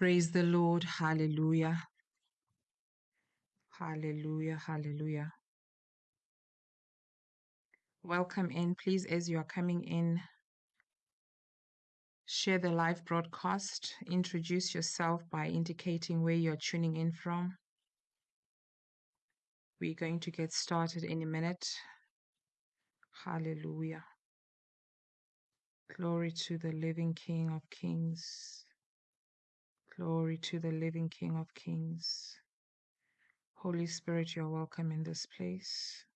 Praise the Lord. Hallelujah. Hallelujah. Hallelujah. Welcome in. Please, as you are coming in, share the live broadcast. Introduce yourself by indicating where you're tuning in from. We're going to get started in a minute. Hallelujah. Glory to the living King of Kings. Glory to the living King of Kings. Holy Spirit, you're welcome in this place.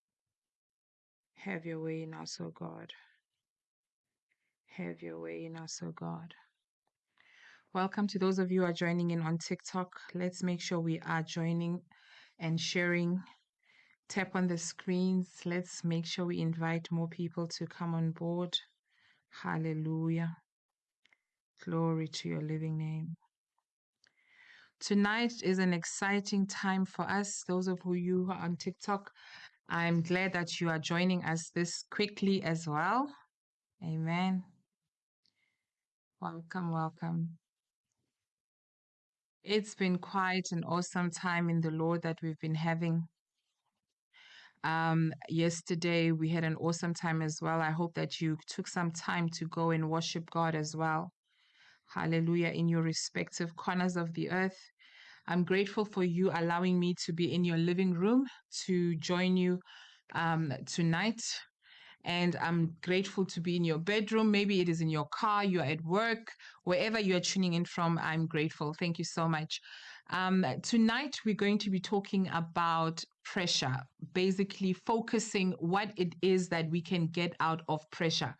Have your way in us, O God. Have your way in us, O God. Welcome to those of you who are joining in on TikTok. Let's make sure we are joining and sharing. Tap on the screens. Let's make sure we invite more people to come on board. Hallelujah. Glory to your living name. Tonight is an exciting time for us, those of who you who are on TikTok. I'm glad that you are joining us this quickly as well. Amen. Welcome, welcome. It's been quite an awesome time in the Lord that we've been having. Um, yesterday we had an awesome time as well. I hope that you took some time to go and worship God as well. Hallelujah, in your respective corners of the earth. I'm grateful for you allowing me to be in your living room to join you um, tonight. And I'm grateful to be in your bedroom. Maybe it is in your car, you're at work, wherever you're tuning in from. I'm grateful. Thank you so much. Um, tonight, we're going to be talking about pressure, basically focusing what it is that we can get out of pressure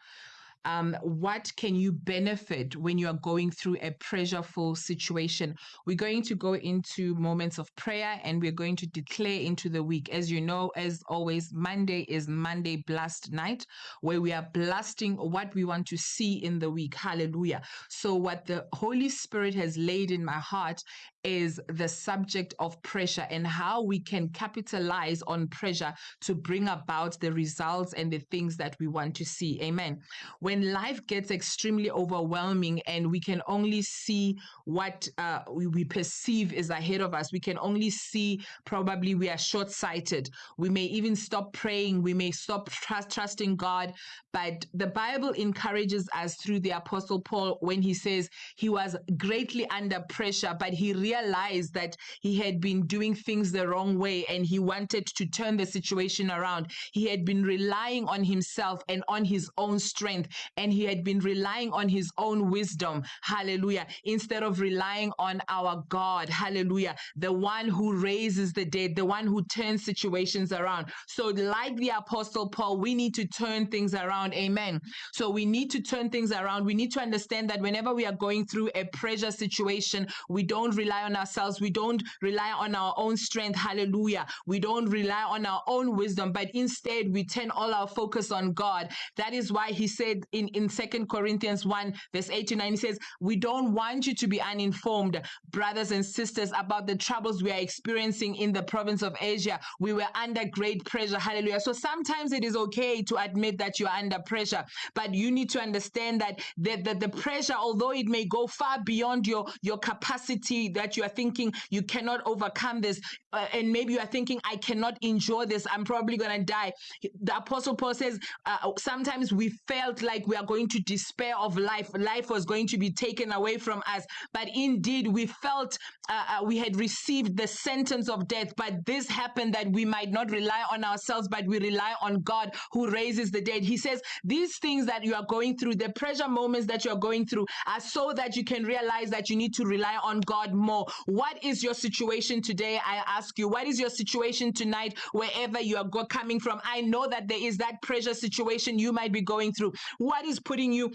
um, what can you benefit when you are going through a pressureful situation? We're going to go into moments of prayer and we're going to declare into the week. As you know, as always, Monday is Monday Blast Night, where we are blasting what we want to see in the week. Hallelujah. So, what the Holy Spirit has laid in my heart is the subject of pressure and how we can capitalize on pressure to bring about the results and the things that we want to see. Amen. When life gets extremely overwhelming and we can only see what uh, we, we perceive is ahead of us, we can only see probably we are short sighted. We may even stop praying. We may stop trust, trusting God. But the Bible encourages us through the Apostle Paul when he says he was greatly under pressure, but he realized that he had been doing things the wrong way and he wanted to turn the situation around. He had been relying on himself and on his own strength, and he had been relying on his own wisdom. Hallelujah. Instead of relying on our God. Hallelujah. The one who raises the dead, the one who turns situations around. So, like the Apostle Paul, we need to turn things around. Amen. So we need to turn things around. We need to understand that whenever we are going through a pressure situation, we don't rely on ourselves. We don't rely on our own strength. Hallelujah. We don't rely on our own wisdom, but instead we turn all our focus on God. That is why he said in, in 2 Corinthians 1, verse 8 to 9, he says, We don't want you to be uninformed, brothers and sisters, about the troubles we are experiencing in the province of Asia. We were under great pressure. Hallelujah. So sometimes it is okay to admit that you are under pressure. But you need to understand that the, the, the pressure, although it may go far beyond your, your capacity that you are thinking you cannot overcome this, uh, and maybe you are thinking, I cannot endure this, I'm probably going to die. The Apostle Paul says, uh, sometimes we felt like we are going to despair of life. Life was going to be taken away from us. But indeed, we felt uh, uh we had received the sentence of death. But this happened that we might not rely on ourselves, but we rely on God who raises the dead. He says, these things that you are going through, the pressure moments that you're going through, are so that you can realize that you need to rely on God more. What is your situation today? I ask you, what is your situation tonight, wherever you are coming from? I know that there is that pressure situation you might be going through. What is putting you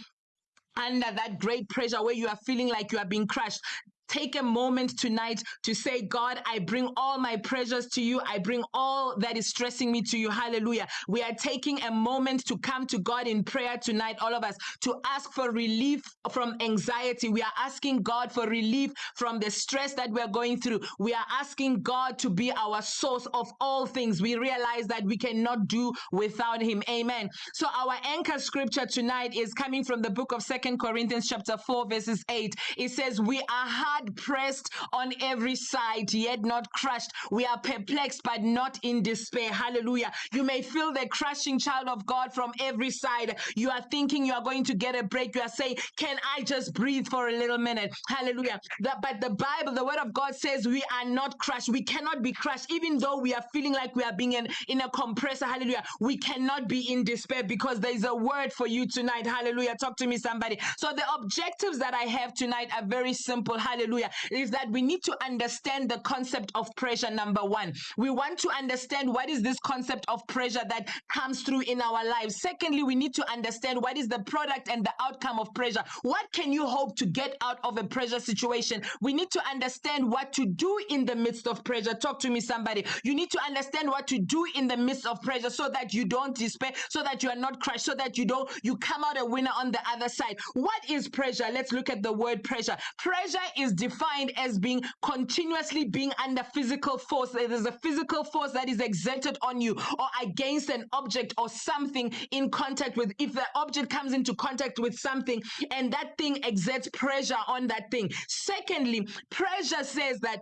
under that great pressure where you are feeling like you are being crushed take a moment tonight to say, God, I bring all my pressures to you. I bring all that is stressing me to you. Hallelujah. We are taking a moment to come to God in prayer tonight, all of us, to ask for relief from anxiety. We are asking God for relief from the stress that we're going through. We are asking God to be our source of all things. We realize that we cannot do without Him. Amen. So our anchor scripture tonight is coming from the book of Second Corinthians chapter 4 verses 8. It says, we are hard hard pressed on every side, yet not crushed. We are perplexed, but not in despair. Hallelujah. You may feel the crushing child of God from every side. You are thinking you are going to get a break. You are saying, Can I just breathe for a little minute? Hallelujah. The, but the Bible, the word of God says we are not crushed. We cannot be crushed, even though we are feeling like we are being in, in a compressor. Hallelujah. We cannot be in despair because there is a word for you tonight. Hallelujah. Talk to me, somebody. So the objectives that I have tonight are very simple. Hallelujah. Is that we need to understand the concept of pressure, number one. We want to understand what is this concept of pressure that comes through in our lives. Secondly, we need to understand what is the product and the outcome of pressure. What can you hope to get out of a pressure situation? We need to understand what to do in the midst of pressure. Talk to me, somebody. You need to understand what to do in the midst of pressure so that you don't despair, so that you are not crushed, so that you don't you come out a winner on the other side. What is pressure? Let's look at the word pressure. Pressure is defined as being continuously being under physical force. There is a physical force that is exerted on you or against an object or something in contact with. If the object comes into contact with something and that thing exerts pressure on that thing. Secondly, pressure says that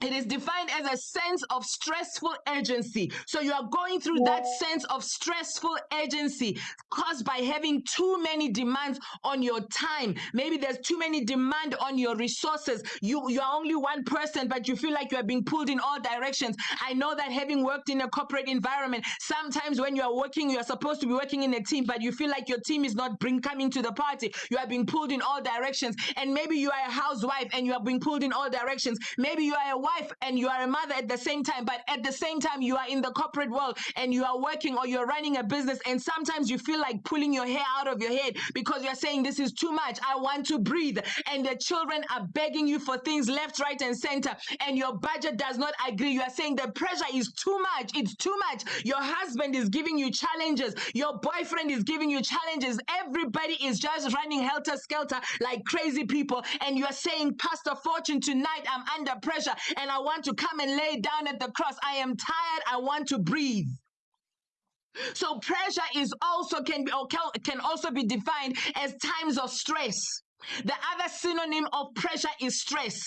it is defined as a sense of stressful urgency. So you are going through that sense of stressful urgency caused by having too many demands on your time. Maybe there's too many demand on your resources. You you are only one person, but you feel like you are being pulled in all directions. I know that having worked in a corporate environment, sometimes when you are working, you are supposed to be working in a team, but you feel like your team is not bring coming to the party. You are being pulled in all directions. And maybe you are a housewife and you are being pulled in all directions. Maybe you are a wife and you are a mother at the same time, but at the same time, you are in the corporate world and you are working or you're running a business. And sometimes you feel like pulling your hair out of your head because you're saying, This is too much. I want to breathe. And the children are begging you for things left, right, and center. And your budget does not agree. You are saying the pressure is too much. It's too much. Your husband is giving you challenges. Your boyfriend is giving you challenges. Everybody is just running helter skelter like crazy people. And you are saying, Pastor Fortune, tonight I'm under pressure and I want to come and lay down at the cross. I am tired. I want to breathe. So pressure is also can be can also be defined as times of stress. The other synonym of pressure is stress.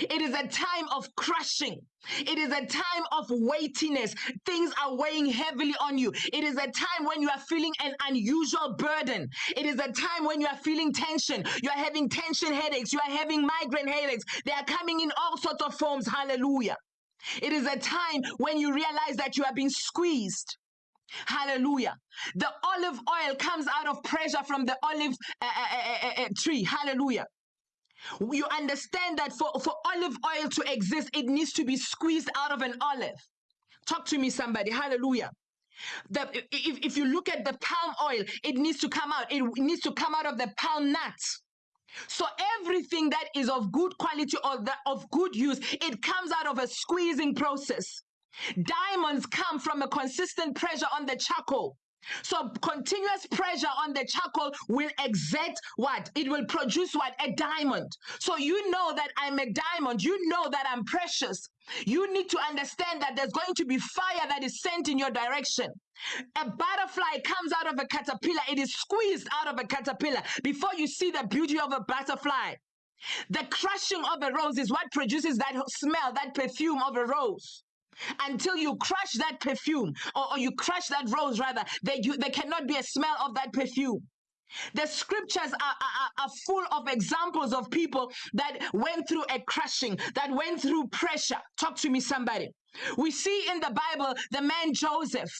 It is a time of crushing. It is a time of weightiness. Things are weighing heavily on you. It is a time when you are feeling an unusual burden. It is a time when you are feeling tension. You are having tension headaches. You are having migraine headaches. They are coming in all sorts of forms. Hallelujah. It is a time when you realize that you are being squeezed. Hallelujah. The olive oil comes out of pressure from the olive uh, uh, uh, tree. Hallelujah. You understand that for, for olive oil to exist, it needs to be squeezed out of an olive. Talk to me, somebody. Hallelujah. The, if, if you look at the palm oil, it needs to come out. It needs to come out of the palm nuts. So everything that is of good quality or that of good use, it comes out of a squeezing process. Diamonds come from a consistent pressure on the charcoal. So continuous pressure on the charcoal will exert what? It will produce what? A diamond. So you know that I'm a diamond. You know that I'm precious. You need to understand that there's going to be fire that is sent in your direction. A butterfly comes out of a caterpillar. It is squeezed out of a caterpillar before you see the beauty of a butterfly. The crushing of a rose is what produces that smell, that perfume of a rose until you crush that perfume or, or you crush that rose rather there, you, there cannot be a smell of that perfume the scriptures are, are, are full of examples of people that went through a crushing, that went through pressure. Talk to me, somebody. We see in the Bible the man Joseph.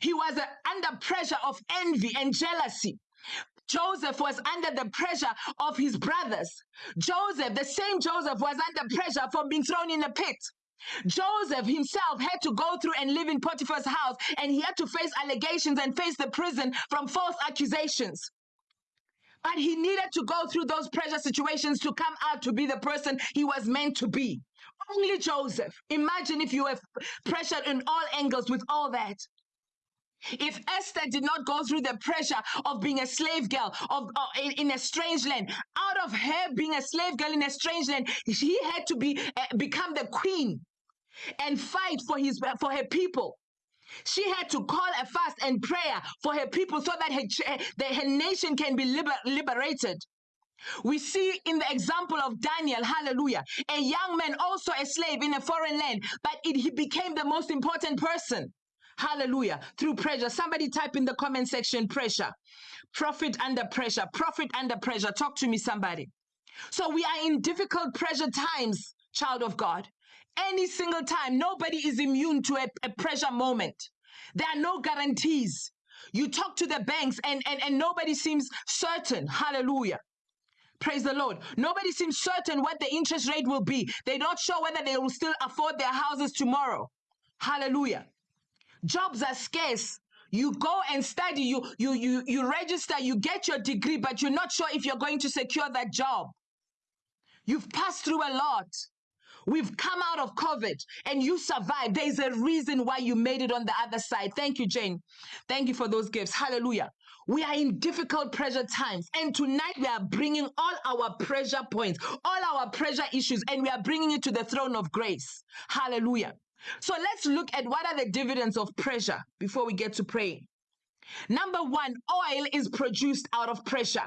He was uh, under pressure of envy and jealousy. Joseph was under the pressure of his brothers. Joseph, the same Joseph, was under pressure from being thrown in a pit. Joseph himself had to go through and live in Potiphar's house, and he had to face allegations and face the prison from false accusations. But he needed to go through those pressure situations to come out to be the person he was meant to be. Only Joseph. Imagine if you were pressured in all angles with all that. If Esther did not go through the pressure of being a slave girl of, in, in, a strange land, out of her being a slave girl in a strange land, she had to be uh, become the queen and fight for his for her people. She had to call a fast and prayer for her people so that her, that her nation can be liber, liberated. We see in the example of Daniel, hallelujah, a young man, also a slave in a foreign land, but it, he became the most important person. Hallelujah. Through pressure. Somebody type in the comment section pressure. Profit under pressure. Profit under pressure. Talk to me, somebody. So we are in difficult pressure times, child of God. Any single time, nobody is immune to a, a pressure moment. There are no guarantees. You talk to the banks and, and, and nobody seems certain. Hallelujah. Praise the Lord. Nobody seems certain what the interest rate will be. They're not sure whether they will still afford their houses tomorrow. Hallelujah. Jobs are scarce. You go and study, you you you you register, you get your degree, but you're not sure if you're going to secure that job. You've passed through a lot. We've come out of COVID and you survived. There's a reason why you made it on the other side. Thank you, Jane. Thank you for those gifts. Hallelujah. We are in difficult pressure times. And tonight we are bringing all our pressure points, all our pressure issues, and we are bringing it to the throne of grace. Hallelujah. So let's look at what are the dividends of pressure before we get to praying. Number one, oil is produced out of pressure.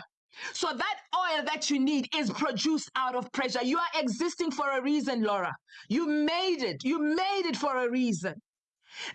So that oil that you need is produced out of pressure. You are existing for a reason, Laura. You made it. You made it for a reason.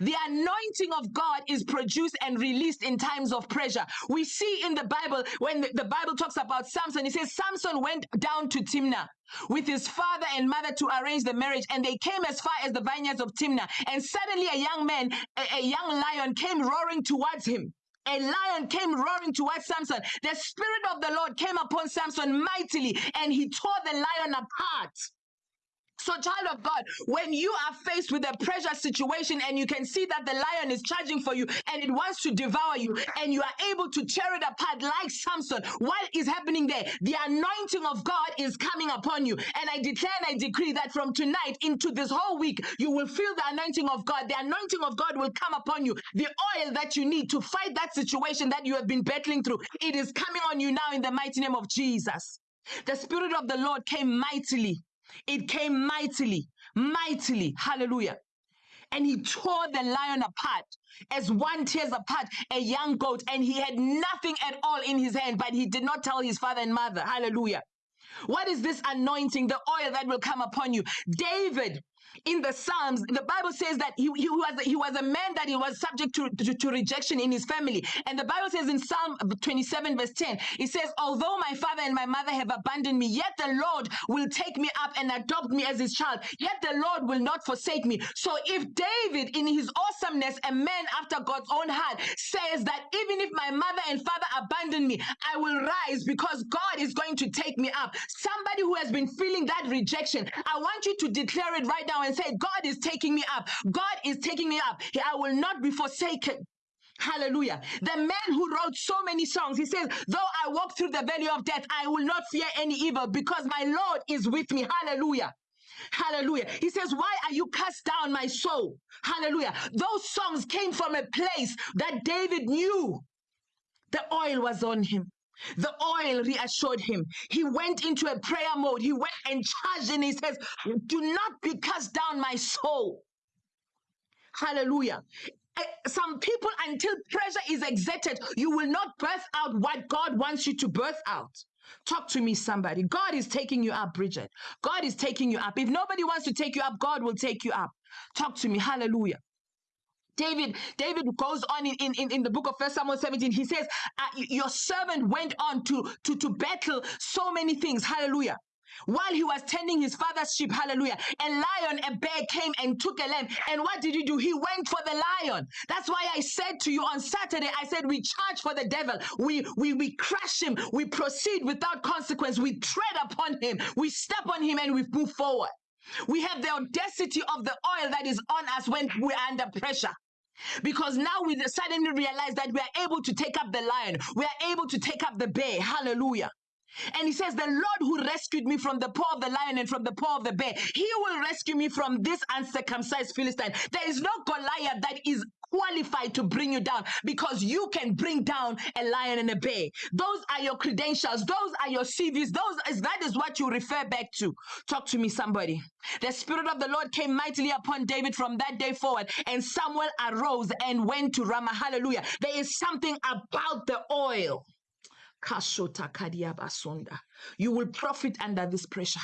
The anointing of God is produced and released in times of pressure. We see in the Bible, when the, Bible talks about Samson, it says Samson went down to Timnah with his father and mother to arrange the marriage, and they came as far as the vineyards of Timnah. And suddenly, a young man, a, a young lion, came roaring towards him a lion came roaring towards Samson. The Spirit of the Lord came upon Samson mightily and he tore the lion apart. So, child of God, when you are faced with a pressure situation and you can see that the lion is charging for you and it wants to devour you, and you are able to tear it apart like Samson, what is happening there? The anointing of God is coming upon you. And I declare and I decree that from tonight into this whole week, you will feel the anointing of God. The anointing of God will come upon you. The oil that you need to fight that situation that you have been battling through, it is coming on you now in the mighty name of Jesus. The Spirit of the Lord came mightily it came mightily, mightily. Hallelujah. And he tore the lion apart as one tears apart a young goat, and he had nothing at all in his hand, but he did not tell his father and mother. Hallelujah. What is this anointing, the oil that will come upon you? David in the Psalms, the Bible says that he, he, was, he was a man that he was subject to, to, to, rejection in his family. And the Bible says in Psalm 27, verse 10, it says, Although my father and my mother have abandoned me, yet the Lord will take me up and adopt me as his child. Yet the Lord will not forsake me. So if David, in his awesomeness, a man after God's own heart, says that even if my mother and father abandon me, I will rise because God is going to take me up. Somebody who has been feeling that rejection, I want you to declare it right now and say, God is taking me up. God is taking me up. I will not be forsaken. Hallelujah. The man who wrote so many songs, he says, Though I walk through the valley of death, I will not fear any evil because my Lord is with me. Hallelujah. Hallelujah. He says, Why are you cast down, my soul? Hallelujah. Those songs came from a place that David knew the oil was on him. The oil reassured him. He went into a prayer mode. He went and charged and he says, Do not be cast down, my soul. Hallelujah. Eh, some people, until pressure is exerted, you will not birth out what God wants you to birth out. Talk to me, somebody. God is taking you up, Bridget. God is taking you up. If nobody wants to take you up, God will take you up. Talk to me. Hallelujah. David, David goes on in, in, in the book of First Samuel 17. He says, uh, Your servant went on to, to, to battle so many things. Hallelujah. While he was tending his father's sheep, hallelujah, a lion, a bear came and took a lamb. And what did he do? He went for the lion. That's why I said to you on Saturday, I said, we charge for the devil. We, we, we crush him. We proceed without consequence. We tread upon him. We step on him and we move forward. We have the audacity of the oil that is on us when we're under pressure. Because now we suddenly realize that we are able to take up the lion, we are able to take up the bear. Hallelujah. And he says, The Lord who rescued me from the paw of the lion and from the paw of the bear, he will rescue me from this uncircumcised Philistine. There is no Goliath that is qualified to bring you down because you can bring down a lion and a bear. Those are your credentials, those are your CVs, those is that is what you refer back to. Talk to me, somebody. The Spirit of the Lord came mightily upon David from that day forward, and Samuel arose and went to Ramah. Hallelujah. There is something about the oil. Kashota kadiabasonda. You will profit under this pressure.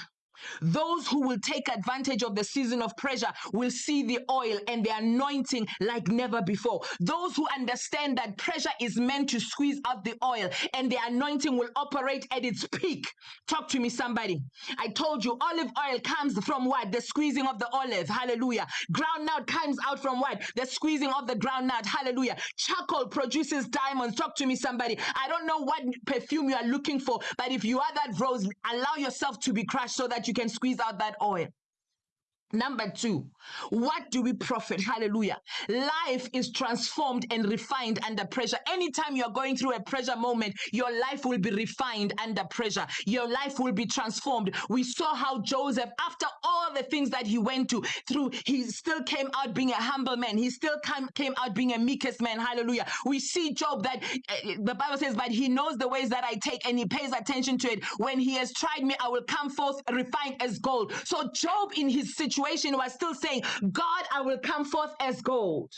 Those who will take advantage of the season of pressure will see the oil and the anointing like never before. Those who understand that pressure is meant to squeeze out the oil and the anointing will operate at its peak. Talk to me, somebody. I told you olive oil comes from what? The squeezing of the olive. Hallelujah. Groundnut comes out from what? The squeezing of the groundnut. Hallelujah. Charcoal produces diamonds. Talk to me, somebody. I don't know what perfume you are looking for, but if you are that rose, allow yourself to be crushed so that you can squeeze out that oil. Number two, what do we profit? Hallelujah. Life is transformed and refined under pressure. Anytime you're going through a pressure moment, your life will be refined under pressure. Your life will be transformed. We saw how Joseph, after all the things that he went to through, he still came out being a humble man. He still came, came out being a meekest man. Hallelujah. We see Job that uh, the Bible says, but he knows the ways that I take and he pays attention to it. When he has tried me, I will come forth refined as gold. So Job in his situation situation was still saying, God, I will come forth as gold.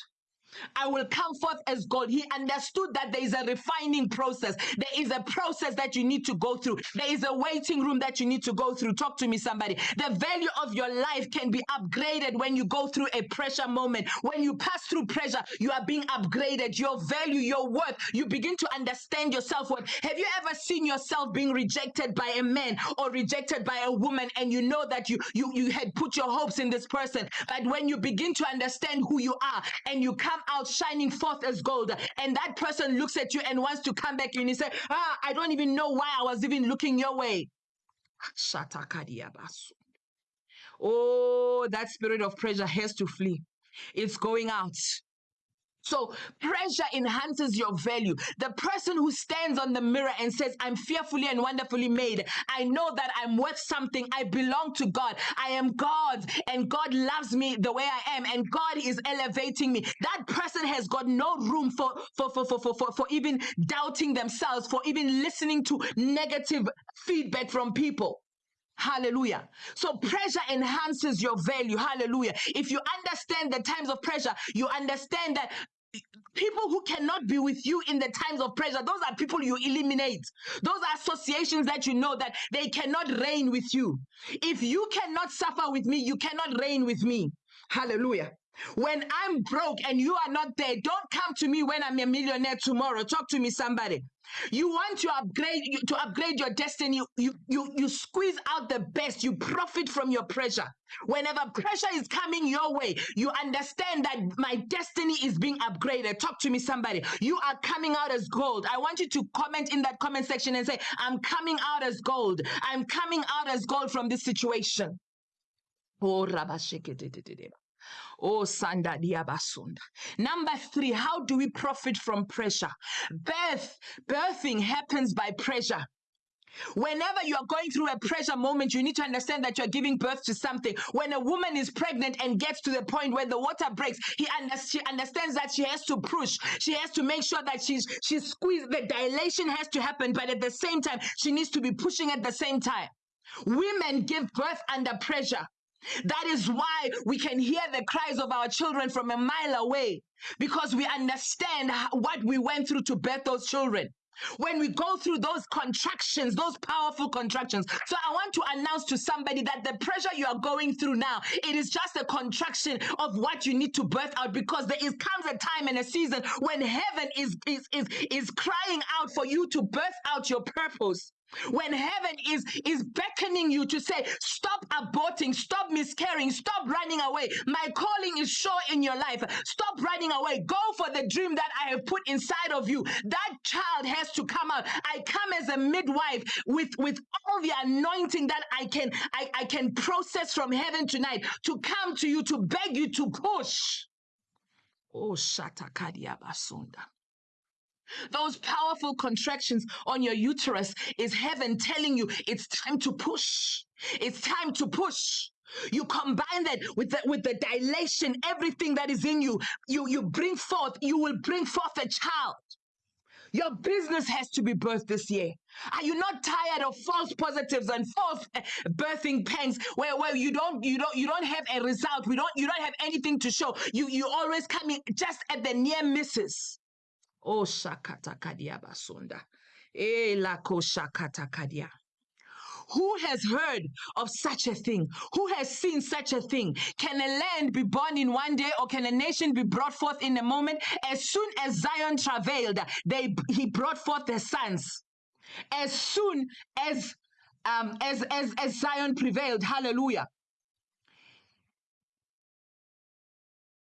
I will come forth as gold. He understood that there is a refining process. There is a process that you need to go through. There is a waiting room that you need to go through. Talk to me, somebody. The value of your life can be upgraded when you go through a pressure moment. When you pass through pressure, you are being upgraded. Your value, your worth, you begin to understand yourself. What have you ever seen yourself being rejected by a man or rejected by a woman, and you know that you you you had put your hopes in this person, but when you begin to understand who you are and you come out shining forth as gold. And that person looks at you and wants to come back and he say, Ah, I don't even know why I was even looking your way. Oh, that spirit of pressure has to flee. It's going out. So pressure enhances your value. The person who stands on the mirror and says, I'm fearfully and wonderfully made. I know that I'm worth something. I belong to God. I am God's and God loves me the way I am and God is elevating me. That person has got no room for, for, for, for, for, for, for even doubting themselves, for even listening to negative feedback from people. Hallelujah. So pressure enhances your value. Hallelujah. If you understand the times of pressure, you understand that people who cannot be with you in the times of pressure. Those are people you eliminate. Those are associations that you know that they cannot reign with you. If you cannot suffer with me you cannot reign with me. Hallelujah. When I'm broke and you are not there, don't come to me when I'm a millionaire tomorrow. Talk to me, somebody. You want to upgrade to upgrade your destiny. You you you squeeze out the best. You profit from your pressure. Whenever pressure is coming your way, you understand that my destiny is being upgraded. Talk to me, somebody. You are coming out as gold. I want you to comment in that comment section and say, "I'm coming out as gold. I'm coming out as gold from this situation." Oh, Oh, Sanda Diabasunda. Number three, how do we profit from pressure? Birth, birthing happens by pressure. Whenever you are going through a pressure moment, you need to understand that you're giving birth to something. When a woman is pregnant and gets to the point where the water breaks, he under, she understands that she has to push. She has to make sure that she's she's squeezed. The dilation has to happen, but at the same time, she needs to be pushing at the same time. Women give birth under pressure. That is why we can hear the cries of our children from a mile away because we understand what we went through to birth those children. When we go through those contractions, those powerful contractions. So I want to announce to somebody that the pressure you are going through now, it is just a contraction of what you need to birth out because there is comes a time and a season when heaven is is is, is crying out for you to birth out your purpose when heaven is is beckoning you to say stop aborting stop miscarrying stop running away. My calling is sure in your life. Stop running away. Go for the dream that i have put inside of you. That child has to come out. I come as a midwife with with all the anointing that i can i, I can process from heaven tonight to come to you to beg you to push. Oh shatakadia basunda those powerful contractions on your uterus is heaven telling you it's time to push. It's time to push. You combine that with the, with the dilation, everything that is in you, you, you bring forth, you will bring forth a child. Your business has to be birthed this year. Are you not tired of false positives and false uh, birthing pangs where, where you don't you don't you don't have a result? We don't you don't have anything to show. You you always coming just at the near misses. Oh, Shakata Kadiabasunda. Eh, la koshakatakadia. Who has heard of such a thing? Who has seen such a thing? Can a land be born in one day or can a nation be brought forth in a moment? As soon as Zion travailed, they, he brought forth their sons. As soon as, um, as, as, as Zion prevailed, hallelujah.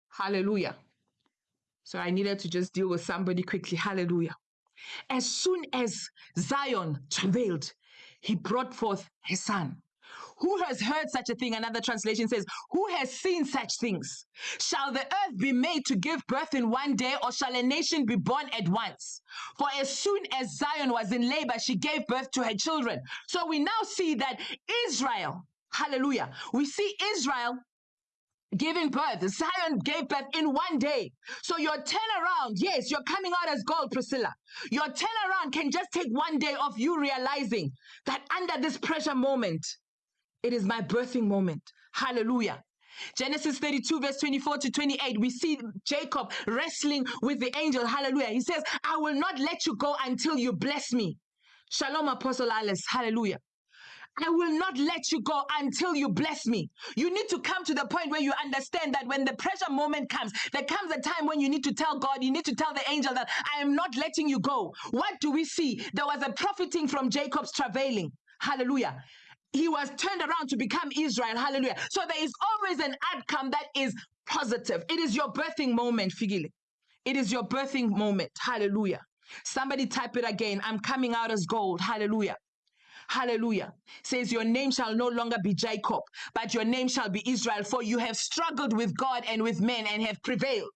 Hallelujah. So I needed to just deal with somebody quickly. Hallelujah. As soon as Zion travailed, he brought forth his son. Who has heard such a thing? Another translation says, Who has seen such things? Shall the earth be made to give birth in one day, or shall a nation be born at once? For as soon as Zion was in labor, she gave birth to her children. So we now see that Israel, hallelujah, we see Israel giving birth. Zion gave birth in one day. So your turnaround, yes, you're coming out as gold, Priscilla. Your turnaround can just take one day of you realizing that under this pressure moment, it is my birthing moment. Hallelujah. Genesis 32, verse 24 to 28, we see Jacob wrestling with the angel. Hallelujah. He says, I will not let you go until you bless me. Shalom, Apostle Alice. Hallelujah. I will not let you go until you bless me. You need to come to the point where you understand that when the pressure moment comes, there comes a time when you need to tell God, you need to tell the angel that I am not letting you go. What do we see? There was a profiting from Jacob's travailing. Hallelujah. He was turned around to become Israel. Hallelujah. So there is always an outcome that is positive. It is your birthing moment, Figile. It is your birthing moment. Hallelujah. Somebody type it again. I'm coming out as gold. Hallelujah. Hallelujah. Says, Your name shall no longer be Jacob, but your name shall be Israel, for you have struggled with God and with men and have prevailed.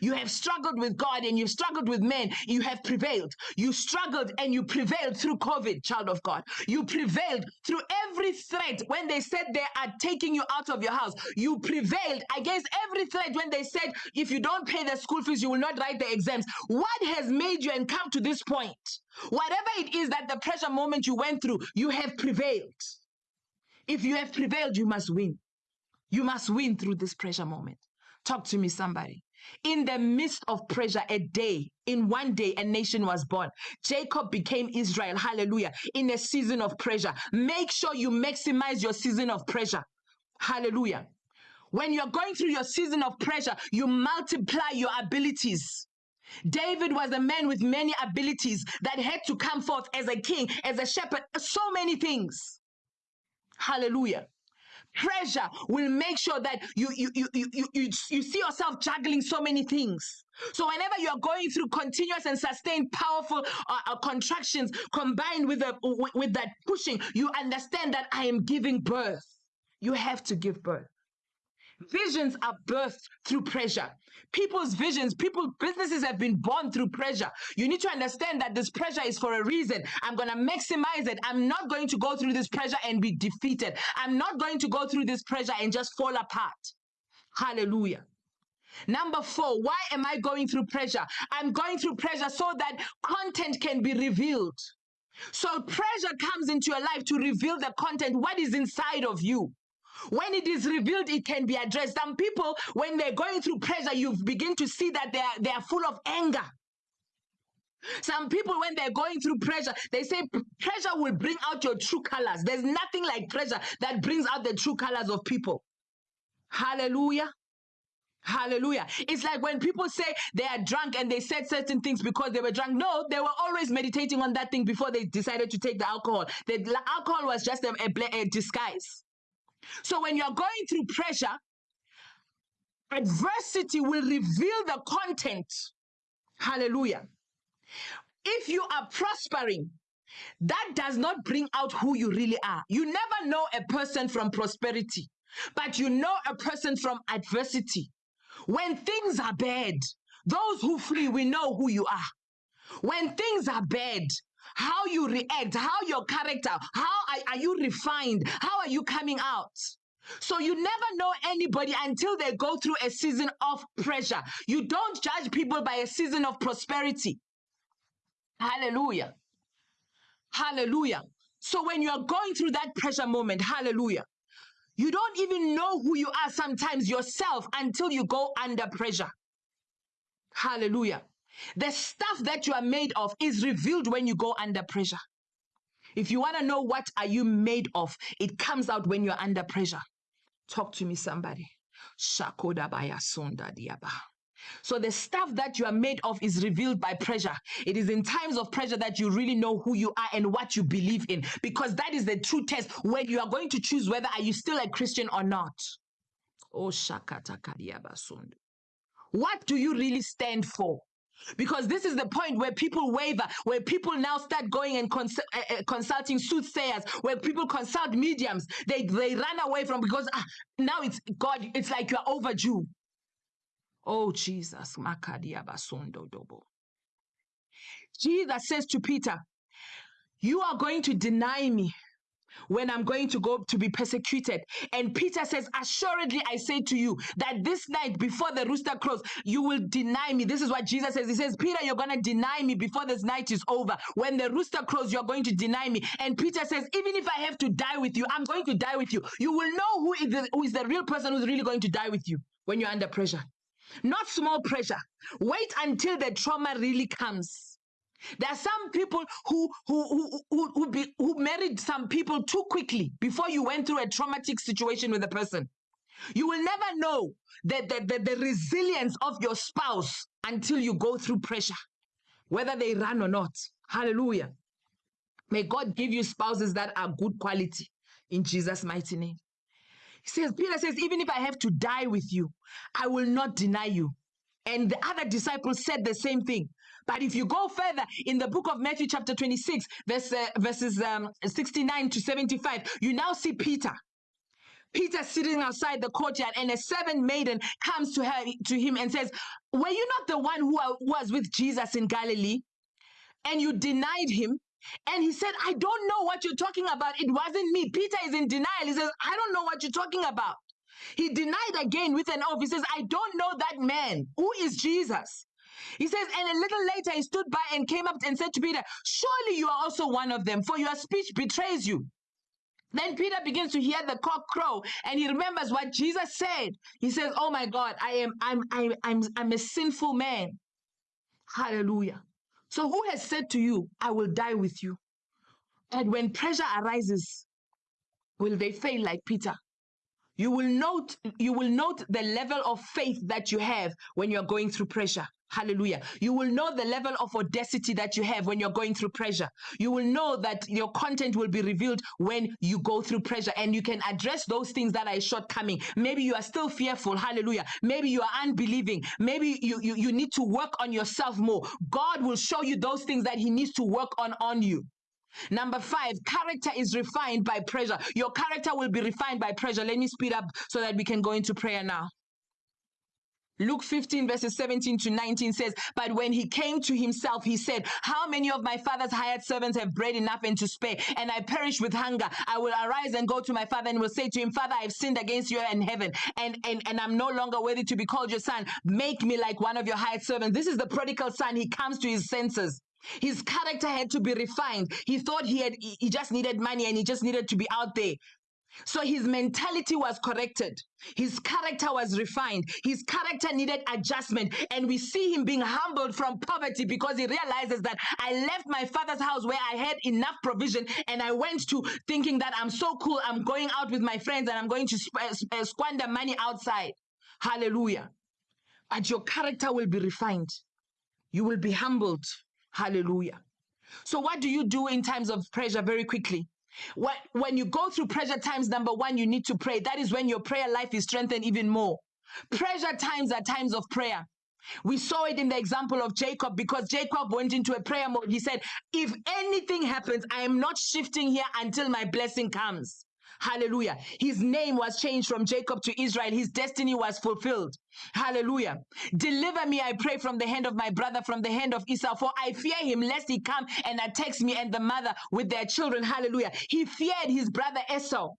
You have struggled with God and you've struggled with men. You have prevailed. You struggled and you prevailed through COVID, child of God. You prevailed through every threat when they said they are taking you out of your house. You prevailed against every threat when they said, if you don't pay the school fees, you will not write the exams. What has made you and come to this point? Whatever it is that the pressure moment you went through, you have prevailed. If you have prevailed, you must win. You must win through this pressure moment. Talk to me, somebody. In the midst of pressure, a day, in one day, a nation was born. Jacob became Israel. Hallelujah. In a season of pressure. Make sure you maximize your season of pressure. Hallelujah. When you're going through your season of pressure, you multiply your abilities. David was a man with many abilities that had to come forth as a king, as a shepherd, so many things. Hallelujah pressure will make sure that you you you you you, you, you see yourself juggling so many things. So whenever you are going through continuous and sustained powerful uh, uh, contractions combined with the with, with that pushing you understand that i am giving birth. You have to give birth. Visions are birthed through pressure. People's visions, people, businesses have been born through pressure. You need to understand that this pressure is for a reason. I'm going to maximize it. I'm not going to go through this pressure and be defeated. I'm not going to go through this pressure and just fall apart. Hallelujah. Number four, why am I going through pressure? I'm going through pressure so that content can be revealed. So pressure comes into your life to reveal the content, what is inside of you. When it is revealed, it can be addressed. Some people, when they're going through pressure, you begin to see that they are, they are full of anger. Some people, when they're going through pressure, they say pressure will bring out your true colors. There's nothing like pressure that brings out the true colors of people. Hallelujah. Hallelujah. It's like when people say they are drunk and they said certain things because they were drunk. No, they were always meditating on that thing before they decided to take the alcohol. The alcohol was just a, a, a disguise. So when you're going through pressure, adversity will reveal the content. Hallelujah. If you are prospering, that does not bring out who you really are. You never know a person from prosperity, but you know a person from adversity. When things are bad, those who flee, we know who you are. When things are bad, how you react, how your character, how are, are you refined, how are you coming out. So you never know anybody until they go through a season of pressure. You don't judge people by a season of prosperity. Hallelujah. Hallelujah. So when you are going through that pressure moment, hallelujah, you don't even know who you are sometimes yourself until you go under pressure. Hallelujah. The stuff that you are made of is revealed when you go under pressure. If you want to know what are you made of, it comes out when you're under pressure. Talk to me, somebody. So the stuff that you are made of is revealed by pressure. It is in times of pressure that you really know who you are and what you believe in, because that is the true test when you are going to choose whether are you still a Christian or not. Oh What do you really stand for? Because this is the point where people waver, where people now start going and cons- uh, uh, consulting soothsayers, where people consult mediums. They they run away from because ah, now it's God. It's like you're overdue. Oh Jesus, Jesus says to Peter, "You are going to deny me." When I'm going to go to be persecuted. And Peter says, Assuredly, I say to you that this night before the rooster crows, you will deny me. This is what Jesus says. He says, Peter, you're going to deny me before this night is over. When the rooster crows, you're going to deny me. And Peter says, Even if I have to die with you, I'm going to die with you. You will know who is the, who is the real person who's really going to die with you when you're under pressure. Not small pressure. Wait until the trauma really comes. There are some people who who who who, who, be, who married some people too quickly before you went through a traumatic situation with a person. You will never know the, the, the, the resilience of your spouse until you go through pressure, whether they run or not. Hallelujah. May God give you spouses that are good quality in Jesus' mighty name. He says, Peter says, even if I have to die with you, I will not deny you. And the other disciples said the same thing. But if you go further in the book of Matthew, chapter 26, verse, uh, verses um, 69 to 75, you now see Peter. Peter sitting outside the courtyard, and a servant maiden comes to her to him and says, Were you not the one who was with Jesus in Galilee? And you denied him. And he said, I don't know what you're talking about. It wasn't me. Peter is in denial. He says, I don't know what you're talking about. He denied again with an oath. He says, I don't know that man. Who is Jesus? He says, and a little later he stood by and came up and said to Peter, Surely you are also one of them, for your speech betrays you. Then Peter begins to hear the cock crow and he remembers what Jesus said. He says, Oh my God, I am I'm I'm I'm I'm a sinful man. Hallelujah. So who has said to you, I will die with you? And when pressure arises, will they fail like Peter? You will note you will note the level of faith that you have when you're going through pressure. Hallelujah. You will know the level of audacity that you have when you're going through pressure. You will know that your content will be revealed when you go through pressure and you can address those things that are shortcoming. Maybe you are still fearful. Hallelujah. Maybe you are unbelieving. Maybe you, you, you need to work on yourself more. God will show you those things that he needs to work on on you. Number five, character is refined by pressure. Your character will be refined by pressure. Let me speed up so that we can go into prayer now. Luke 15, verses 17 to 19 says, But when he came to himself, he said, How many of my father's hired servants have bread enough and to spare, and I perish with hunger? I will arise and go to my father and will say to him, Father, I've sinned against you and heaven, and, and, and I'm no longer worthy to be called your son. Make me like one of your hired servants. This is the prodigal son. He comes to his senses. His character had to be refined. He thought he had he just needed money and he just needed to be out there. So his mentality was corrected. His character was refined. His character needed adjustment. And we see him being humbled from poverty because he realizes that I left my father's house where I had enough provision and I went to thinking that I'm so cool. I'm going out with my friends and I'm going to uh, uh, squander money outside. Hallelujah. But your character will be refined. You will be humbled. Hallelujah. So, what do you do in times of pressure very quickly? When, when you go through pressure times, number one, you need to pray. That is when your prayer life is strengthened even more. Pressure times are times of prayer. We saw it in the example of Jacob because Jacob went into a prayer mode. He said, If anything happens, I am not shifting here until my blessing comes. Hallelujah. His name was changed from Jacob to Israel. His destiny was fulfilled. Hallelujah. Deliver me, I pray, from the hand of my brother, from the hand of Esau, for I fear him lest he come and attacks me and the mother with their children. Hallelujah. He feared his brother Esau.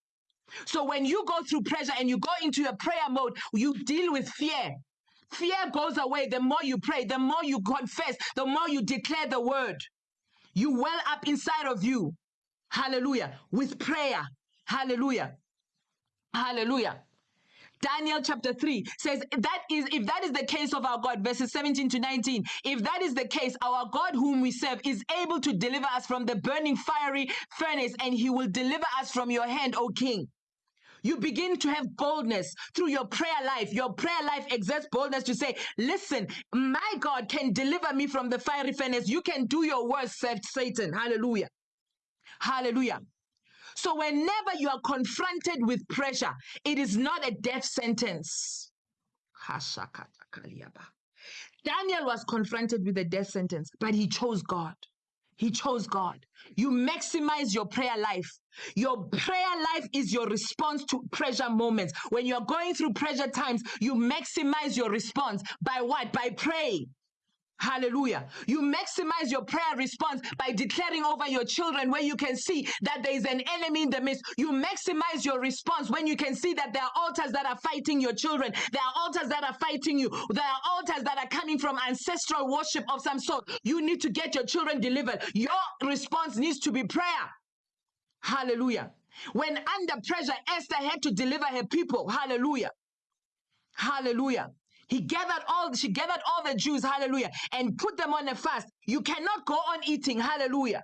So when you go through pressure and you go into a prayer mode, you deal with fear. Fear goes away the more you pray, the more you confess, the more you declare the word. You well up inside of you. Hallelujah. With prayer. Hallelujah. Hallelujah. Daniel chapter 3 says that is if that is the case of our God, verses 17 to 19, if that is the case, our God whom we serve is able to deliver us from the burning fiery furnace, and he will deliver us from your hand, O king. You begin to have boldness through your prayer life. Your prayer life exerts boldness to say, Listen, my God can deliver me from the fiery furnace. You can do your worst, Satan. Hallelujah. Hallelujah. So, whenever you are confronted with pressure, it is not a death sentence. Daniel was confronted with a death sentence, but he chose God. He chose God. You maximize your prayer life. Your prayer life is your response to pressure moments. When you're going through pressure times, you maximize your response by what? By praying. Hallelujah. You maximize your prayer response by declaring over your children where you can see that there is an enemy in the midst. You maximize your response when you can see that there are altars that are fighting your children. There are altars that are fighting you. There are altars that are coming from ancestral worship of some sort. You need to get your children delivered. Your response needs to be prayer. Hallelujah. When under pressure, Esther had to deliver her people. Hallelujah. Hallelujah. He gathered all, she gathered all the Jews, hallelujah, and put them on a fast. You cannot go on eating, hallelujah.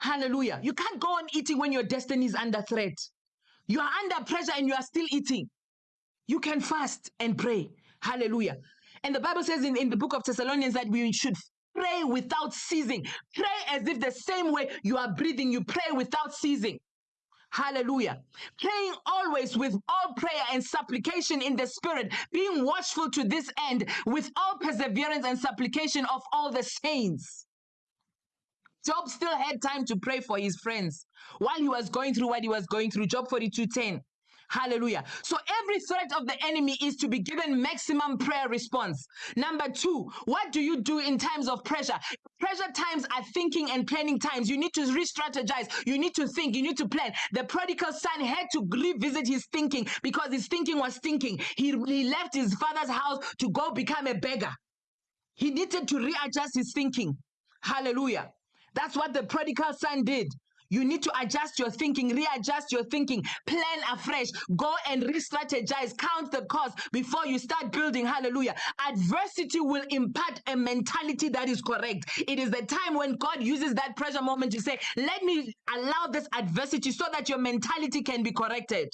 Hallelujah. You can't go on eating when your destiny is under threat. You are under pressure and you are still eating. You can fast and pray. Hallelujah. And the Bible says in, in the book of Thessalonians that we should pray without ceasing. Pray as if the same way you are breathing, you pray without ceasing. Hallelujah. Praying always with all prayer and supplication in the spirit, being watchful to this end with all perseverance and supplication of all the saints. Job still had time to pray for his friends while he was going through what he was going through. Job 42:10. Hallelujah. So every threat of the enemy is to be given maximum prayer response. Number two, what do you do in times of pressure? Pressure times are thinking and planning times. You need to re strategize. You need to think. You need to plan. The prodigal son had to revisit his thinking because his thinking was thinking. He, he left his father's house to go become a beggar. He needed to readjust his thinking. Hallelujah. That's what the prodigal son did. You need to adjust your thinking, readjust your thinking, plan afresh, go and re strategize, count the cost before you start building. Hallelujah. Adversity will impart a mentality that is correct. It is the time when God uses that pressure moment to say, Let me allow this adversity so that your mentality can be corrected.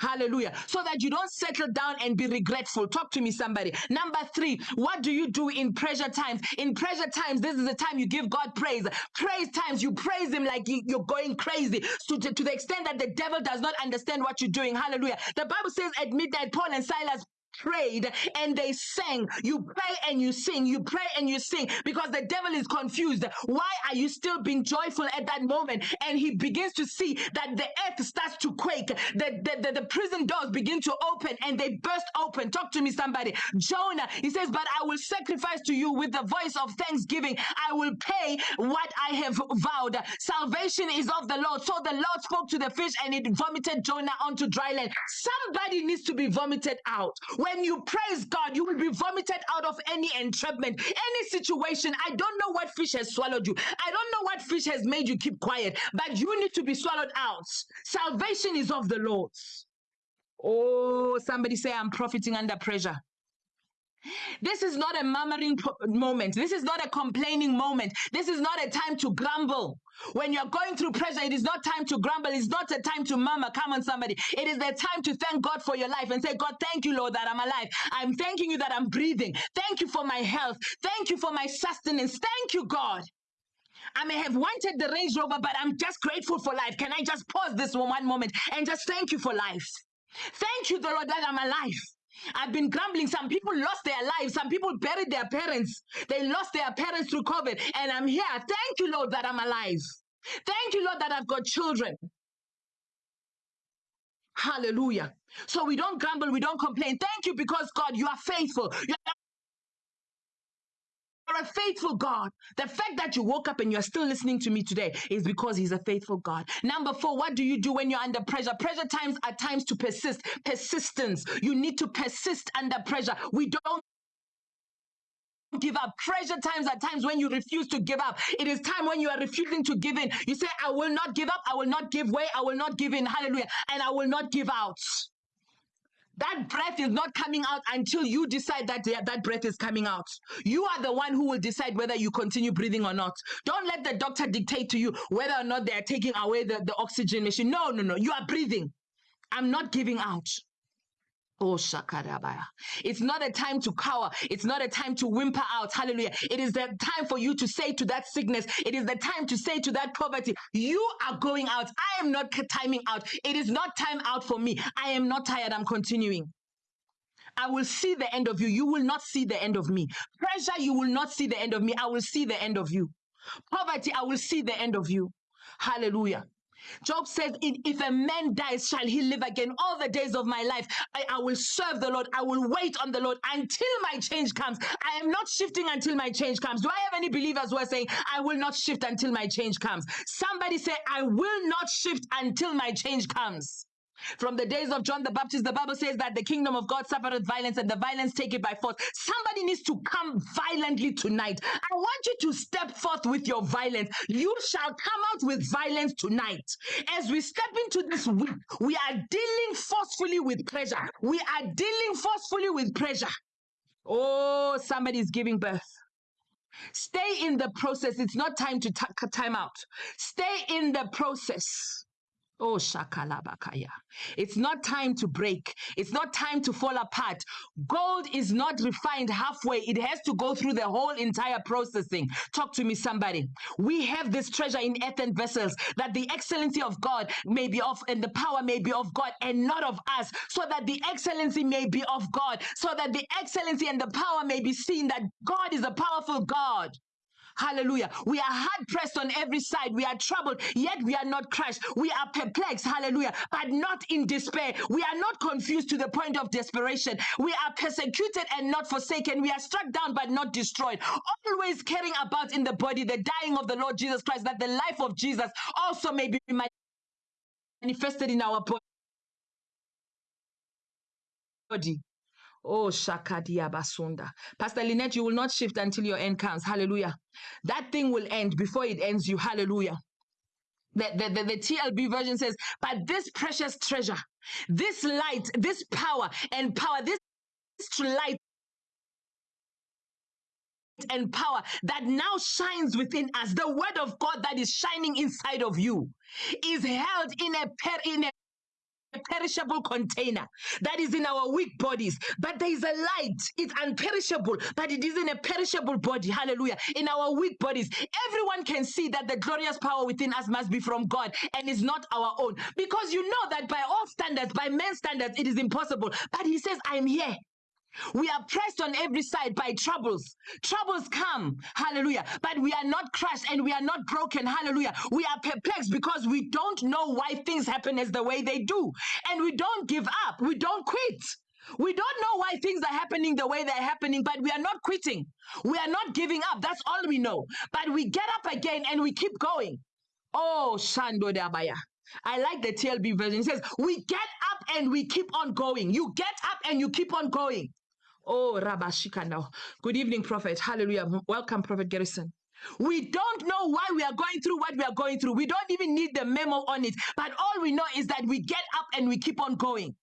Hallelujah. So that you don't settle down and be regretful. Talk to me, somebody. Number three, what do you do in pressure times? In pressure times, this is the time you give God praise. Praise times, you praise Him like you're going crazy. So to, to the extent that the devil does not understand what you're doing. Hallelujah. The Bible says at midnight, Paul and Silas prayed and they sang. You pray and you sing. You pray and you sing because the devil is confused. Why are you still being joyful at that moment? And he begins to see that the earth starts to quake. The, the, the, the prison doors begin to open and they burst open. Talk to me, somebody. Jonah, he says, But I will sacrifice to you with the voice of thanksgiving. I will pay what I have vowed. Salvation is of the Lord. So the Lord spoke to the fish and it vomited Jonah onto dry land. Somebody needs to be vomited out. When you praise God, you will be vomited out of any entrapment, any situation. I don't know what fish has swallowed you. I don't know what fish has made you keep quiet, but you need to be swallowed out. Salvation is of the Lord. Oh, somebody say, I'm profiting under pressure. This is not a murmuring moment. This is not a complaining moment. This is not a time to grumble. When you're going through pressure, it is not time to grumble. It's not a time to murmur. Come on, somebody. It is the time to thank God for your life and say, God, thank you, Lord, that I'm alive. I'm thanking you that I'm breathing. Thank you for my health. Thank you for my sustenance. Thank you, God. I may have wanted the Range Rover, but I'm just grateful for life. Can I just pause this one moment and just thank you for life? Thank you, the Lord, that I'm alive. I've been grumbling. Some people lost their lives. Some people buried their parents. They lost their parents through COVID. And I'm here. Thank you, Lord, that I'm alive. Thank you, Lord, that I've got children. Hallelujah. So we don't grumble, we don't complain. Thank you because God, you are faithful. You are a faithful God. The fact that you woke up and you're still listening to me today is because He's a faithful God. Number four, what do you do when you're under pressure? Pressure times are times to persist. Persistence. You need to persist under pressure. We don't give up. Pressure times are times when you refuse to give up. It is time when you are refusing to give in. You say, I will not give up. I will not give way. I will not give in. Hallelujah. And I will not give out. That breath is not coming out until you decide that that breath is coming out. You are the one who will decide whether you continue breathing or not. Don't let the doctor dictate to you whether or not they are taking away the, the oxygen machine. No, no, no. You are breathing. I'm not giving out. Oh, Shakarabaya. It's not a time to cower. It's not a time to whimper out. Hallelujah. It is the time for you to say to that sickness, it is the time to say to that poverty, you are going out. I am not timing out. It is not time out for me. I am not tired. I'm continuing. I will see the end of you. You will not see the end of me. Pressure, you will not see the end of me. I will see the end of you. Poverty, I will see the end of you. Hallelujah. Job says, If a man dies, shall he live again? All the days of my life, I, I, will serve the Lord. I will wait on the Lord until my change comes. I am not shifting until my change comes. Do I have any believers who are saying, I will not shift until my change comes? Somebody say, I will not shift until my change comes. From the days of John the Baptist, the Bible says that the kingdom of God suffereth violence and the violence take it by force. Somebody needs to come violently tonight. I want you to step forth with your violence. You shall come out with violence tonight. As we step into this week, we are dealing forcefully with pressure. We are dealing forcefully with pressure. Oh, somebody is giving birth. Stay in the process. It's not time to time out. Stay in the process. Oh, shakalabakaya. It's not time to break. It's not time to fall apart. Gold is not refined halfway. It has to go through the whole entire processing. Talk to me, somebody. We have this treasure in earthen vessels that the excellency of God may be of, and the power may be of God and not of us, so that the excellency may be of God, so that the excellency and the power may be seen that God is a powerful God. Hallelujah. We are hard pressed on every side. We are troubled, yet we are not crushed. We are perplexed. Hallelujah. But not in despair. We are not confused to the point of desperation. We are persecuted and not forsaken. We are struck down but not destroyed. Always caring about in the body the dying of the Lord Jesus Christ, that the life of Jesus also may be manifested in our body. Oh, Shakadia Basunda. Pastor Lynette, you will not shift until your end comes. Hallelujah. That thing will end before it ends you. Hallelujah. The, the, the, the, TLB version says, but this precious treasure, this light, this power and power, this light and power that now shines within us, the word of God that is shining inside of you, is held in a, in a perishable container that is in our weak bodies. But there is a light. It's unperishable, but it is in a perishable body. Hallelujah. In our weak bodies, everyone can see that the glorious power within us must be from God and is not our own. Because you know that by all standards, by men's standards, it is impossible. But he says, I'm here. We are pressed on every side by troubles. Troubles come, hallelujah. But we are not crushed and we are not broken, hallelujah. We are perplexed because we don't know why things happen as the way they do. And we don't give up, we don't quit. We don't know why things are happening the way they're happening, but we are not quitting. We are not giving up. That's all we know. But we get up again and we keep going. Oh, Shando Dabaya. I like the TLB version. It says, We get up and we keep on going. You get up and you keep on going. Oh, Rabashika now. Good evening, Prophet. Hallelujah. Welcome, Prophet Garrison. We don't know why we are going through what we are going through. We don't even need the memo on it. But all we know is that we get up and we keep on going.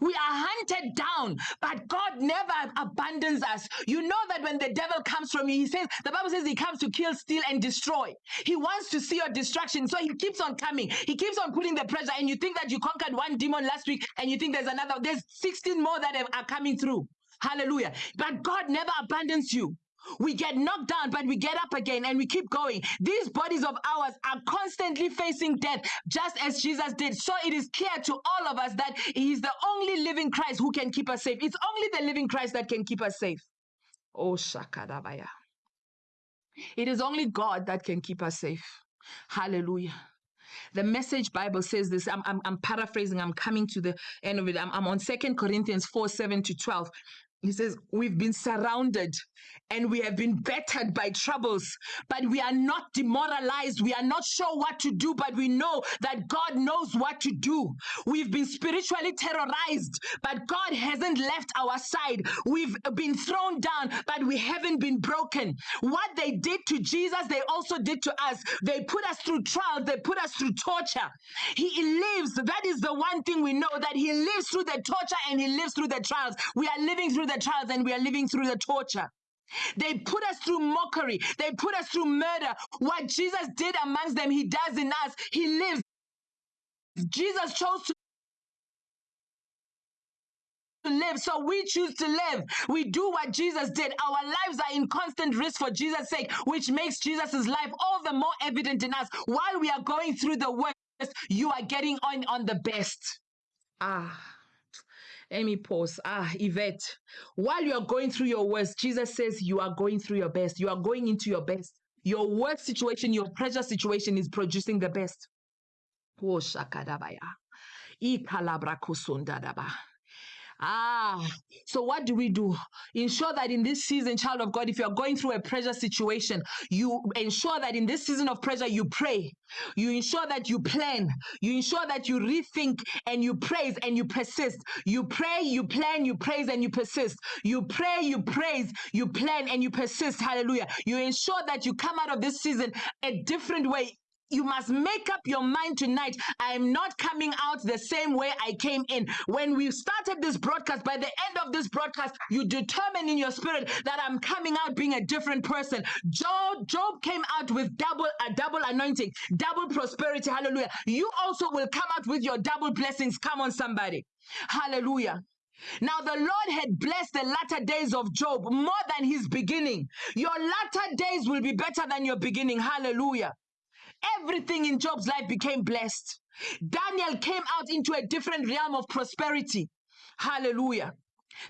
We are hunted down, but God never abandons us. You know that when the devil comes from you, he says, the Bible says he comes to kill, steal, and destroy. He wants to see your destruction, so he keeps on coming. He keeps on putting the pressure, and you think that you conquered one demon last week, and you think there's another, there's 16 more that are coming through. Hallelujah. But God never abandons you. We get knocked down, but we get up again and we keep going. These bodies of ours are constantly facing death, just as Jesus did. So it is clear to all of us that He is the only living Christ who can keep us safe. It's only the living Christ that can keep us safe. Oh, Shakadabaya. It is only God that can keep us safe. Hallelujah. The message Bible says this. I'm, I'm, I'm paraphrasing. I'm coming to the end of it. I'm, I'm on Second Corinthians 4 7 to 12 He says, We've been surrounded and we have been battered by troubles, but we are not demoralized. We are not sure what to do, but we know that God knows what to do. We've been spiritually terrorized, but God hasn't left our side. We've been thrown down, but we haven't been broken. What they did to Jesus, they also did to us. They put us through trials, they put us through torture. He lives. That is the one thing we know that He lives through the torture and He lives through the trials. We are living through the trials and we are living through the torture. They put us through mockery. They put us through murder. What Jesus did amongst them, he does in us. He lives. Jesus chose to live, so we choose to live. We do what Jesus did. Our lives are in constant risk for Jesus' sake, which makes Jesus' life all the more evident in us. While we are going through the worst, you are getting on on the best. Ah. Let me pause. Ah, Yvette, while you are going through your worst, Jesus says you are going through your best. You are going into your best. Your worst situation, your pressure situation is producing the best. Oh, shakadabaya. Ikalabra kusundadaba. Ah, so what do we do? Ensure that in this season, child of God, if you're going through a pressure situation, you ensure that in this season of pressure, you pray. You ensure that you plan. You ensure that you rethink and you praise and you persist. You pray, you plan, you praise, and you persist. You pray, you praise, you plan, and you persist. Hallelujah. You ensure that you come out of this season a different way you must make up your mind tonight. I am not coming out the same way I came in. When we started this broadcast, by the end of this broadcast, you determine in your spirit that I'm coming out being a different person. Job, Job came out with double a double anointing, double prosperity. Hallelujah. You also will come out with your double blessings. Come on, somebody. Hallelujah. Now the Lord had blessed the latter days of Job more than his beginning. Your latter days will be better than your beginning. Hallelujah. Everything in Job's life became blessed. Daniel came out into a different realm of prosperity. Hallelujah.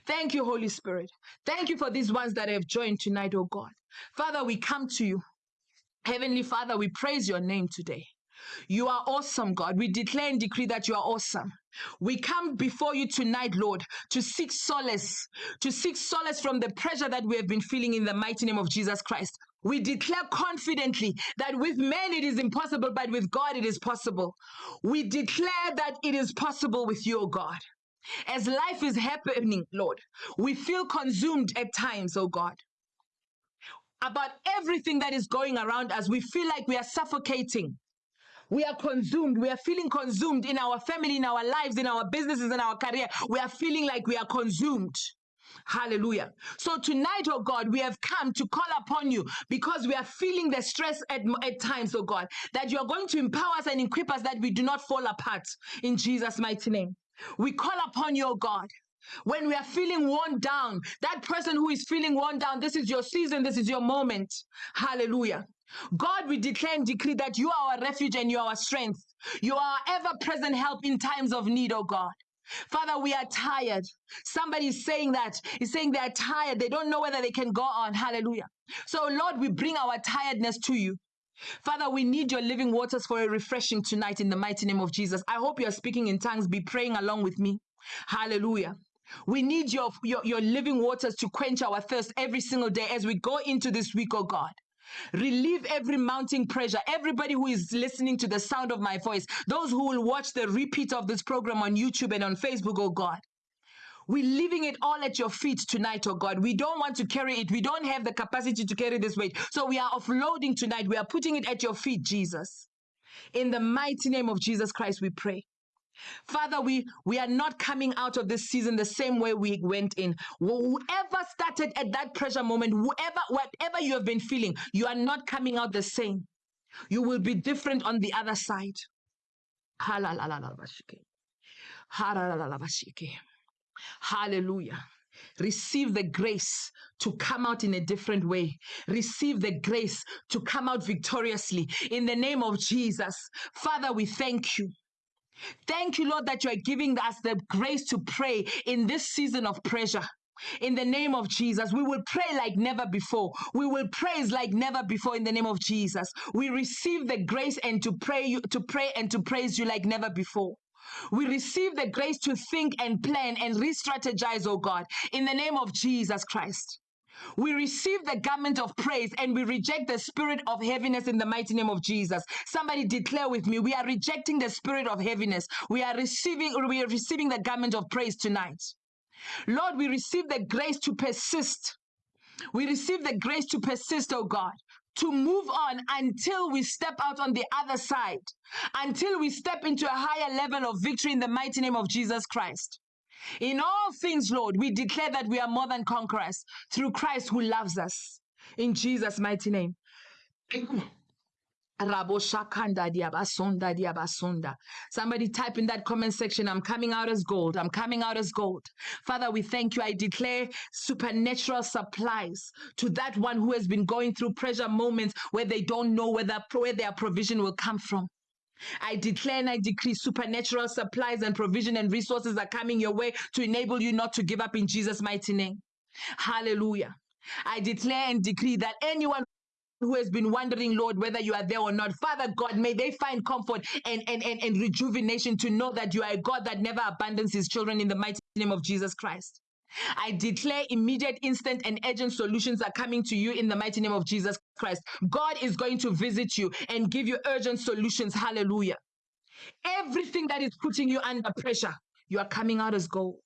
Thank you, Holy Spirit. Thank you for these ones that have joined tonight, oh God. Father, we come to you. Heavenly Father, we praise your name today. You are awesome, God. We declare and decree that you are awesome. We come before you tonight, Lord, to seek solace, to seek solace from the pressure that we have been feeling in the mighty name of Jesus Christ. We declare confidently that with men it is impossible, but with God it is possible. We declare that it is possible with you, God. As life is happening, Lord, we feel consumed at times, oh God about everything that is going around us. We feel like we are suffocating. We are consumed. We are feeling consumed in our family, in our lives, in our businesses, in our career. We are feeling like we are consumed. Hallelujah. So tonight, oh God, we have come to call upon you because we are feeling the stress at, at times, oh God, that you are going to empower us and equip us that we do not fall apart in Jesus' mighty name. We call upon you, oh God. When we are feeling worn down, that person who is feeling worn down, this is your season, this is your moment. Hallelujah. God, we declare and decree that you are our refuge and you are our strength. You are ever present help in times of need, oh God. Father, we are tired. Somebody is saying that. He's saying they're tired. They don't know whether they can go on. Hallelujah. So, Lord, we bring our tiredness to you. Father, we need your living waters for a refreshing tonight in the mighty name of Jesus. I hope you're speaking in tongues. Be praying along with me. Hallelujah. We need your, your, your living waters to quench our thirst every single day as we go into this week, oh God. Relieve every mounting pressure. Everybody who is listening to the sound of my voice, those who will watch the repeat of this program on YouTube and on Facebook, oh God. We're leaving it all at your feet tonight, oh God. We don't want to carry it. We don't have the capacity to carry this weight. So we are offloading tonight. We are putting it at your feet, Jesus. In the mighty name of Jesus Christ, we pray. Father, we, we are not coming out of this season the same way we went in. Whoever started at that pressure moment, whoever, whatever you have been feeling, you are not coming out the same. You will be different on the other side. Hallelujah. Receive the grace to come out in a different way. Receive the grace to come out victoriously. In the name of Jesus. Father, we thank you. Thank you, Lord, that you are giving us the grace to pray in this season of pressure. In the name of Jesus, we will pray like never before. We will praise like never before in the name of Jesus. We receive the grace and to pray you to pray and to praise you like never before. We receive the grace to think and plan and re strategize, oh God, in the name of Jesus Christ. We receive the garment of praise and we reject the spirit of heaviness in the mighty name of Jesus. Somebody declare with me, we are rejecting the spirit of heaviness. We are receiving we are receiving the garment of praise tonight. Lord, we receive the grace to persist. We receive the grace to persist, oh God, to move on until we step out on the other side, until we step into a higher level of victory in the mighty name of Jesus Christ. In all things, Lord, we declare that we are more than conquerors through Christ who loves us. In Jesus' mighty name. Somebody type in that comment section, I'm coming out as gold. I'm coming out as gold. Father, we thank you. I declare supernatural supplies to that one who has been going through pressure moments where they don't know whether where their provision will come from. I declare and I decree supernatural supplies and provision and resources are coming your way to enable you not to give up in Jesus' mighty name. Hallelujah. I declare and decree that anyone who has been wondering, Lord, whether you are there or not. Father God, may they find comfort and, and, and, and rejuvenation to know that you are a God that never abandons his children in the mighty name of Jesus Christ. I declare immediate, instant, and urgent solutions are coming to you in the mighty name of Jesus Christ. God is going to visit you and give you urgent solutions. Hallelujah. Everything that is putting you under pressure, you are coming out as gold.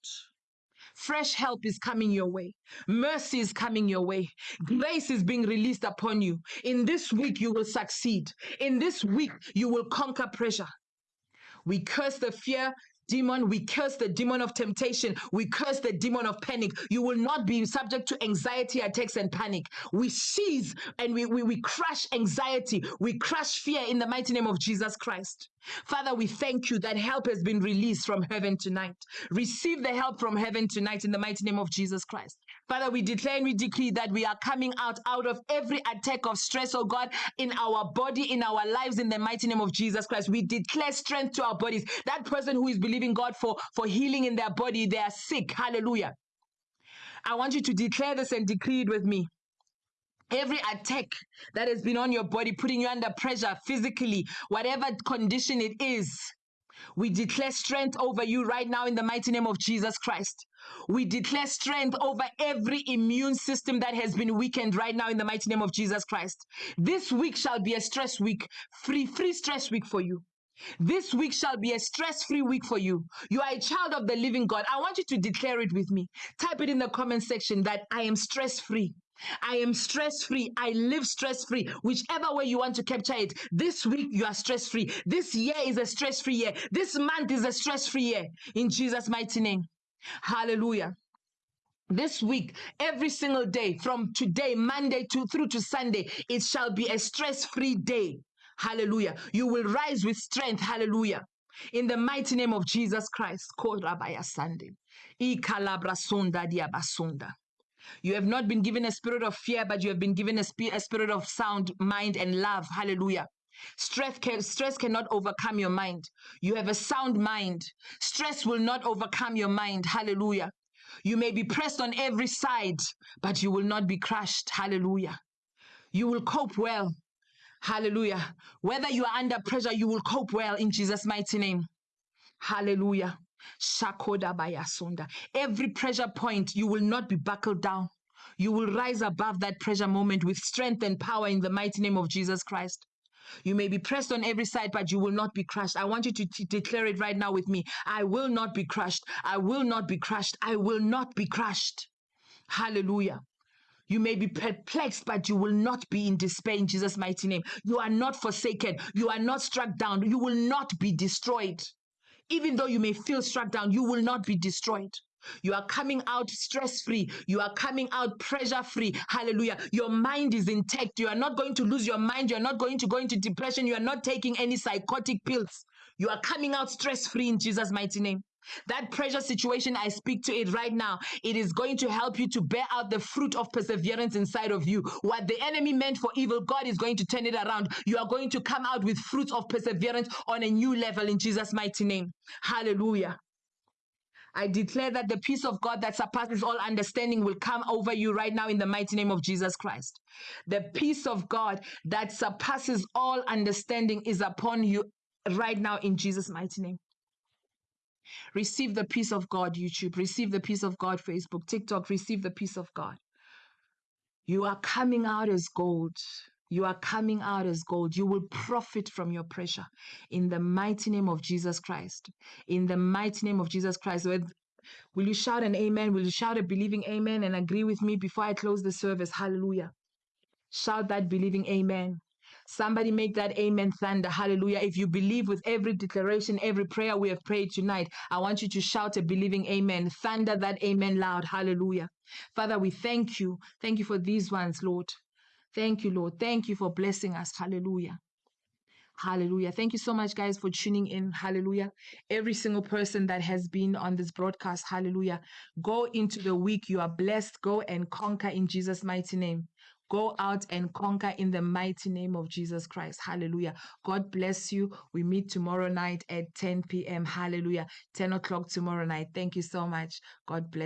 Fresh help is coming your way. Mercy is coming your way. Grace is being released upon you. In this week, you will succeed. In this week, you will conquer pressure. We curse the fear demon. We curse the demon of temptation. We curse the demon of panic. You will not be subject to anxiety attacks and panic. We seize and we, we, we crush anxiety. We crush fear in the mighty name of Jesus Christ. Father, we thank you that help has been released from heaven tonight. Receive the help from heaven tonight in the mighty name of Jesus Christ. Father, we declare and we decree that we are coming out out of every attack of stress, oh God, in our body, in our lives, in the mighty name of Jesus Christ. We declare strength to our bodies. That person who is believing God for, for healing in their body, they are sick. Hallelujah. I want you to declare this and decree it with me. Every attack that has been on your body, putting you under pressure physically, whatever condition it is, we declare strength over you right now in the mighty name of Jesus Christ. We declare strength over every immune system that has been weakened right now in the mighty name of Jesus Christ. This week shall be a stress week, free, free stress week for you. This week shall be a stress free week for you. You are a child of the living God. I want you to declare it with me. Type it in the comment section that I am stress free. I am stress free. I live stress free. Whichever way you want to capture it. This week you are stress free. This year is a stress free year. This month is a stress free year. In Jesus' mighty name. Hallelujah this week, every single day, from today, Monday to through to Sunday, it shall be a stress-free day. Hallelujah. You will rise with strength. Hallelujah. In the mighty name of Jesus Christ. You have not been given a spirit of fear, but you have been given a, sp- a spirit of sound mind and love. Hallelujah. Stress, can, stress cannot overcome your mind. You have a sound mind. Stress will not overcome your mind. Hallelujah. You may be pressed on every side, but you will not be crushed. Hallelujah. You will cope well. Hallelujah. Whether you are under pressure, you will cope well in Jesus' mighty name. Hallelujah. Shakoda bayasunda. Every pressure point, you will not be buckled down. You will rise above that pressure moment with strength and power in the mighty name of Jesus Christ. You may be pressed on every side, but you will not be crushed. I want you to t- declare it right now with me. I will not be crushed. I will not be crushed. I will not be crushed. Hallelujah. You may be perplexed, but you will not be in despair in Jesus' mighty name. You are not forsaken. You are not struck down. You will not be destroyed. Even though you may feel struck down, you will not be destroyed. You are coming out stress free. You are coming out pressure free. Hallelujah. Your mind is intact. You are not going to lose your mind. You are not going to go into depression. You are not taking any psychotic pills. You are coming out stress free in Jesus' mighty name. That pressure situation, I speak to it right now. It is going to help you to bear out the fruit of perseverance inside of you. What the enemy meant for evil, God is going to turn it around. You are going to come out with fruit of perseverance on a new level in Jesus' mighty name. Hallelujah. I declare that the peace of God that surpasses all understanding will come over you right now in the mighty name of Jesus Christ. The peace of God that surpasses all understanding is upon you right now in Jesus' mighty name. Receive the peace of God, YouTube. Receive the peace of God, Facebook, TikTok. Receive the peace of God. You are coming out as gold. You are coming out as gold. You will profit from your pressure in the mighty name of Jesus Christ. In the mighty name of Jesus Christ. Will you shout an amen? Will you shout a believing amen and agree with me before I close the service? Hallelujah. Shout that believing amen. Somebody make that amen thunder. Hallelujah. If you believe with every declaration, every prayer we have prayed tonight, I want you to shout a believing amen. Thunder that amen loud. Hallelujah. Father, we thank you. Thank you for these ones, Lord. Thank you, Lord. Thank you for blessing us. Hallelujah. Hallelujah. Thank you so much, guys, for tuning in. Hallelujah. Every single person that has been on this broadcast, hallelujah. Go into the week. You are blessed. Go and conquer in Jesus' mighty name. Go out and conquer in the mighty name of Jesus Christ. Hallelujah. God bless you. We meet tomorrow night at 10 p.m. Hallelujah. 10 o'clock tomorrow night. Thank you so much. God bless.